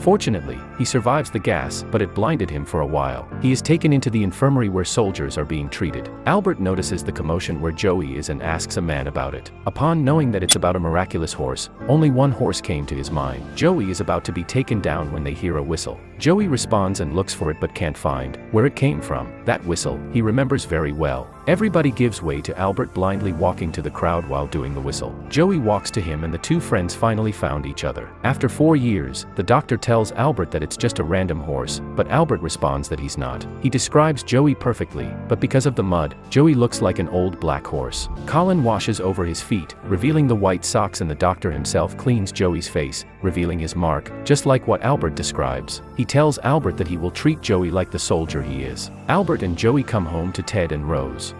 Fortunately, he survives the gas, but it blinded him for a while. He is taken into the infirmary where soldiers are being treated. Albert notices the commotion where Joey is and asks a man about it. Upon knowing that it's about a miraculous horse, only one horse came to his mind. Joey is about to be taken down when they hear a whistle. Joey responds and looks for it but can't find where it came from. That whistle, he remembers very well. Everybody gives way to Albert blindly walking to the crowd while doing the whistle. Joey walks to him and the two friends finally found each other. After four years, the doctor tells Albert that it's just a random horse, but Albert responds that he's not. He describes Joey perfectly, but because of the mud, Joey looks like an old black horse. Colin washes over his feet, revealing the white socks and the doctor himself cleans Joey's face, revealing his mark, just like what Albert describes. He tells Albert that he will treat Joey like the soldier he is. Albert and Joey come home to Ted and Rose.